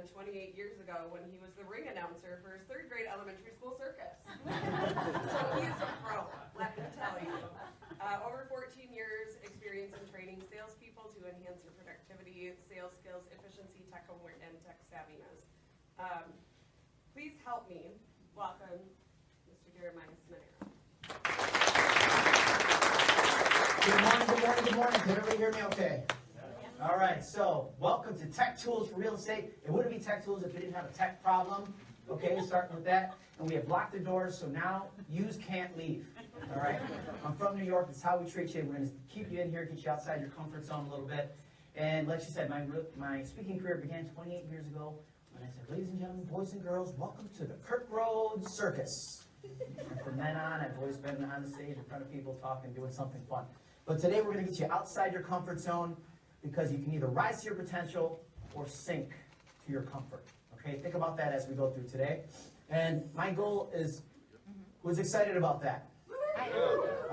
began 28 years ago when he was the ring announcer for his third grade elementary school circus. so he's a pro, let me tell you. Uh, over 14 years experience in training salespeople to enhance their productivity, sales skills, efficiency, tech aware, and tech savviness. Um, please help me welcome Mr. Jeremiah Sminero. Good morning, good morning, good morning. Can everybody hear me okay? All right, so welcome to Tech Tools for Real Estate. It wouldn't be Tech Tools if we didn't have a tech problem. Okay, starting with that. And we have locked the doors, so now yous can't leave. All right? I'm from New York. That's how we treat you. We're going to keep you in here, get you outside your comfort zone a little bit. And like you said, my, my speaking career began 28 years ago when I said, ladies and gentlemen, boys and girls, welcome to the Kirk Road Circus. And from then on, I've always been on the stage in front of people talking, doing something fun. But today we're going to get you outside your comfort zone because you can either rise to your potential or sink to your comfort. Okay, think about that as we go through today. And my goal is, who's excited about that?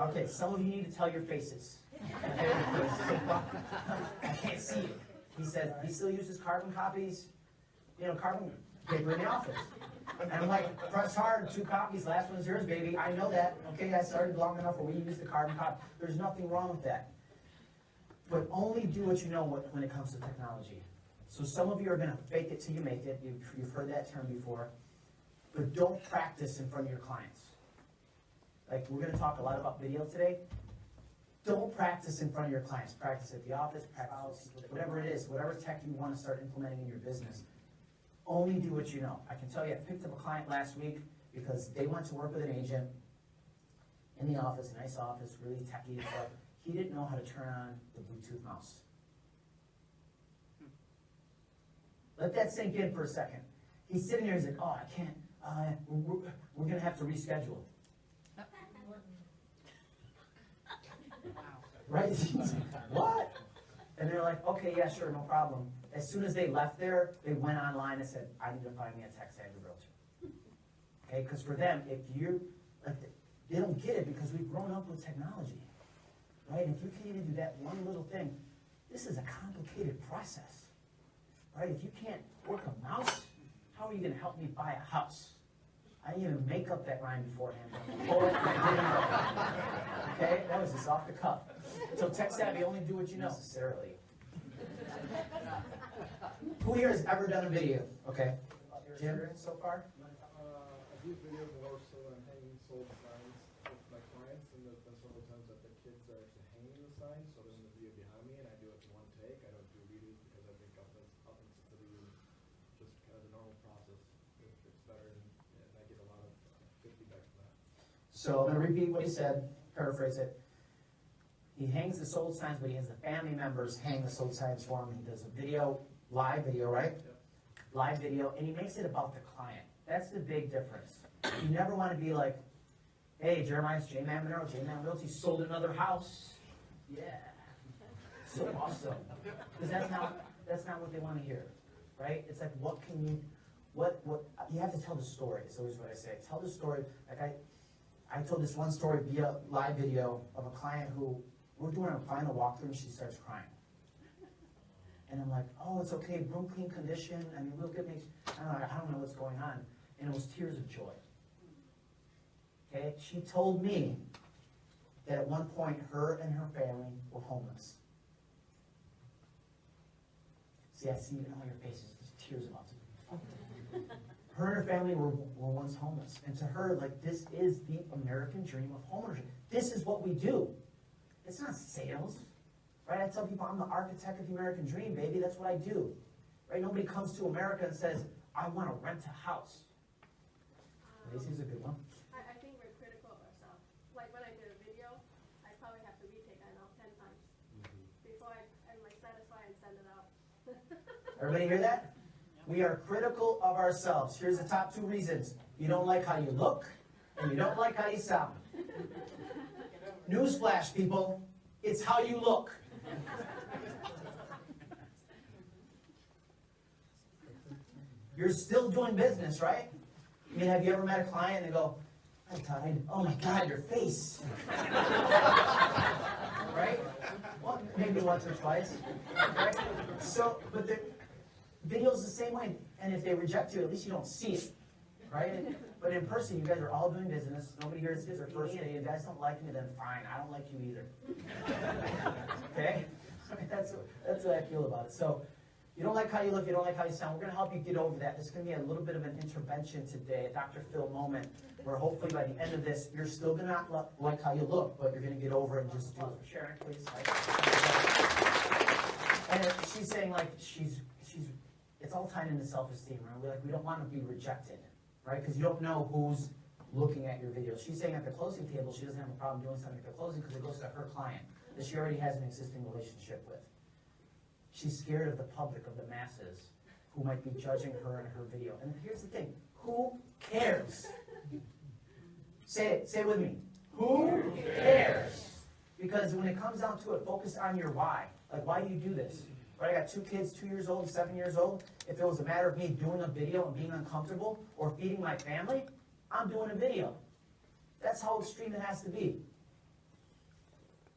Okay, some of you need to tell your faces. I can't see you. He said he still uses carbon copies, you know, carbon paper in the office. And I'm like, press hard, two copies, last one's yours, baby. I know that. Okay, I started long enough where we use the carbon copy. There's nothing wrong with that. But only do what you know when it comes to technology. So some of you are going to fake it till you make it. You've, you've heard that term before. But don't practice in front of your clients. Like, we're going to talk a lot about video today. Don't practice in front of your clients. Practice at the office, practice, whatever it is, whatever tech you want to start implementing in your business. Only do what you know. I can tell you, I picked up a client last week because they went to work with an agent in the office, a nice office, really techy and stuff. He didn't know how to turn on the Bluetooth mouse. Let that sink in for a second. He's sitting there, he's like, oh, I can't, uh, we're, we're gonna have to reschedule. Right? What? And they're like, okay, yeah, sure, no problem. As soon as they left there, they went online and said, I need to find me a tech savvy realtor. Okay, because for them, if you, like, they don't get it because we've grown up with technology. Right? If you can't even do that one little thing, this is a complicated process. Right? If you can't work a mouse, how are you gonna help me buy a house? I didn't even make up that rhyme beforehand. I didn't know. Okay, that was just off the cuff. So tech savvy, only do what you know. Necessarily. Who here has ever done a video? Okay. Jim, so far? Uh, I do video more so when I'm hanging sold signs with my clients, and there's been several times that the kids are actually hanging the signs, so there's the video behind me, and I do it in one take. I don't do redos because I think up up to the just kind of the normal process. It, it's better, and, and I get a lot of uh, good feedback from that. So I'm gonna repeat what he said, paraphrase it. He hangs the sold signs, but he has the family members hang the sold signs for him. He does a video, live video, right? Yep. Live video, and he makes it about the client. That's the big difference. You never wanna be like, hey, Jeremiah's J Man Monroe, J Man Realty sold another house. Yeah. So awesome. Because that's not, that's not what they wanna hear, right? It's like, what can you, what, what, you have to tell the story, is always what I say. Tell the story, like I, I told this one story via live video of a client who, we're doing a final walkthrough and she starts crying. And I'm like, oh, it's okay, room clean condition, I mean, we'll get, make, I don't know, what's going on. And it was tears of joy. Okay, she told me that at one point, her and her family were homeless. See, I see it all your faces, there's tears about to. Her and her family were, were once homeless, and to her, like, this is the American dream of homeownership. This is what we do. It's not sales, right? I tell people I'm the architect of the American dream, baby. That's what I do, right? Nobody comes to America and says, I want to rent a house. Um, Lacey's a good one. I, I think we're critical of ourselves. Like when I did a video, I probably have to retake that now ten times mm-hmm. before I, I'm like satisfied and send it out. Everybody hear that? We are critical of ourselves. Here's the top two reasons. You don't like how you look, and you don't like how you sound. Newsflash, people. It's how you look. You're still doing business, right? I mean, have you ever met a client and go, Hi, Todd. Oh my God, your face. right? Well, maybe once or twice. Right? So, but the, video's the same way, and if they reject you, at least you don't see it, right? But in person, you guys are all doing business, nobody here is their first day, you guys don't like me, then fine, I don't like you either. Okay? That's, that's what I feel about it. So, you don't like how you look, you don't like how you sound, we're gonna help you get over that. This is gonna be a little bit of an intervention today, a Dr. Phil moment, where hopefully by the end of this, you're still gonna not lo- like how you look, but you're gonna get over it and just do it. Sharon, please. And she's saying like, she's, she's, it's all tied into self-esteem, right? We're like, we don't wanna be rejected, right? Because you don't know who's looking at your video. She's saying at the closing table, she doesn't have a problem doing something at the closing because it goes to her client that she already has an existing relationship with. She's scared of the public, of the masses, who might be judging her and her video. And here's the thing, who cares? Say it, say it with me. Who cares? Because when it comes down to it, focus on your why. Like, why do you do this? Right, I got two kids, two years old, seven years old. If it was a matter of me doing a video and being uncomfortable or feeding my family, I'm doing a video. That's how extreme it has to be.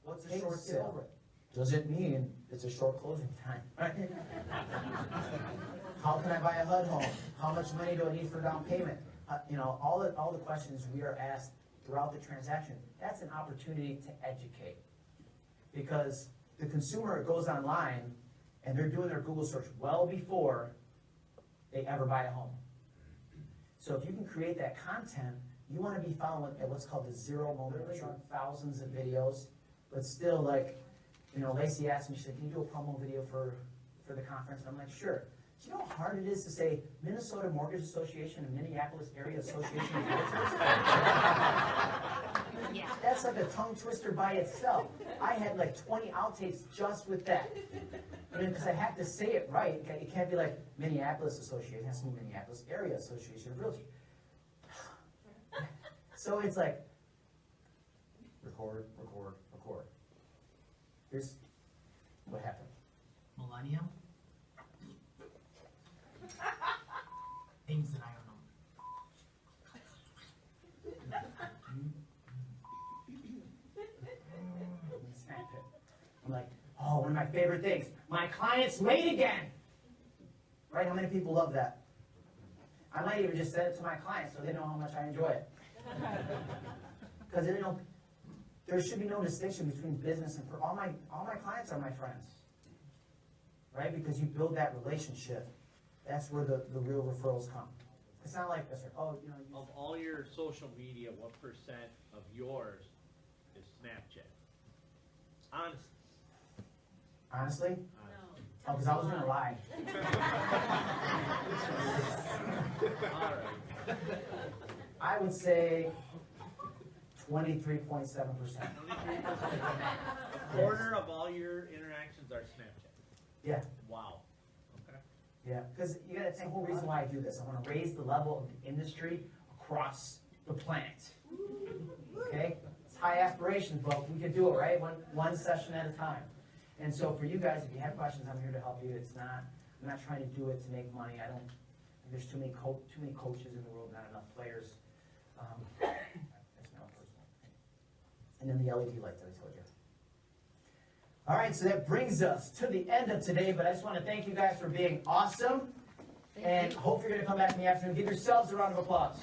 What's a short it, sale? over it. Doesn't mean it's a short closing time, right? How can I buy a HUD home? How much money do I need for down payment? Uh, you know, all the, all the questions we are asked throughout the transaction, that's an opportunity to educate. Because the consumer goes online and they're doing their Google search well before they ever buy a home. So if you can create that content, you wanna be following at what's called the zero moment truth, thousands of videos, but still like, you know, Lacey asked me, she said, can you do a promo video for, for the conference? And I'm like, sure. Do you know how hard it is to say Minnesota Mortgage Association and Minneapolis Area Association of Realtors? That's like a tongue twister by itself. I had like twenty outtakes just with that. I mean, because I have to say it right. It can't- be like Minneapolis Association, it has to be Minneapolis Area Association of Realtors. So it's like, record, record, record. Here's what happened. Millennium? Things that I don't know. and snap it. I'm like, oh, one of my favorite things. My client's late again. Right? How many people love that? I might even just send it to my clients so they know how much I enjoy it. Because you know, there should be no distinction between business and per- all my all my clients are my friends. Right? Because you build that relationship. That's where the, the real referrals come. It's not like this, oh, you know, you Of all your social media, what percent of yours is Snapchat? Honest, honestly, honest. oh, because I was gonna lie. I would say twenty-three point seven percent. A quarter of all your interactions are Snapchat. Yeah, Wow. Okay. yeah, because you gotta think, the whole reason why I do this, I wanna raise the level of the industry across the planet. Okay, it's high aspirations, but we can do it, right, one, one session at a time. And so for you guys, if you have questions, I'm here to help you, it's not, I'm not trying to do it to make money, I don't, there's too many co- too many coaches in the world, not enough players. Um, That's my own personal. And then the LED light that I told you. All right, so that brings us to the end of today, but I just want to thank you guys for being awesome. And hope you're gonna come back in the afternoon. Give yourselves a round of applause.